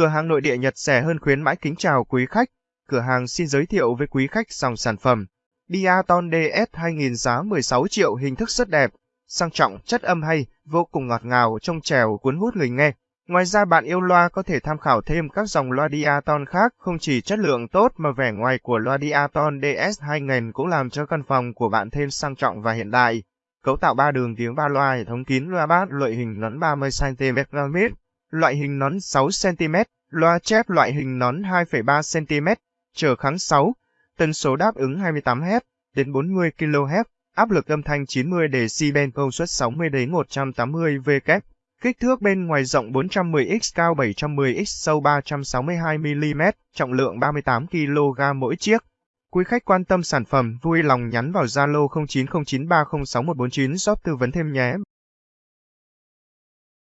Cửa hàng nội địa Nhật rẻ hơn khuyến mãi kính chào quý khách. Cửa hàng xin giới thiệu với quý khách dòng sản phẩm. Diaton DS 2000 giá 16 triệu hình thức rất đẹp, sang trọng, chất âm hay, vô cùng ngọt ngào, trong trèo cuốn hút người nghe. Ngoài ra bạn yêu loa có thể tham khảo thêm các dòng loa Diaton khác, không chỉ chất lượng tốt mà vẻ ngoài của loa Diaton DS 2000 cũng làm cho căn phòng của bạn thêm sang trọng và hiện đại. Cấu tạo 3 đường tiếng 3 loa hệ thống kín loa bass loại hình lẫn 30cm loại hình nón 6cm, loa chép loại hình nón 2,3cm, trở kháng 6, tần số đáp ứng 28Hz đến 40 kHz, áp lực âm thanh 90 dB, công suất 60 đến 180 W. Kích thước bên ngoài rộng 410x cao 710x sâu 362mm, trọng lượng 38 kg mỗi chiếc. Quý khách quan tâm sản phẩm, vui lòng nhắn vào Zalo 0909306149 shop tư vấn thêm nhé.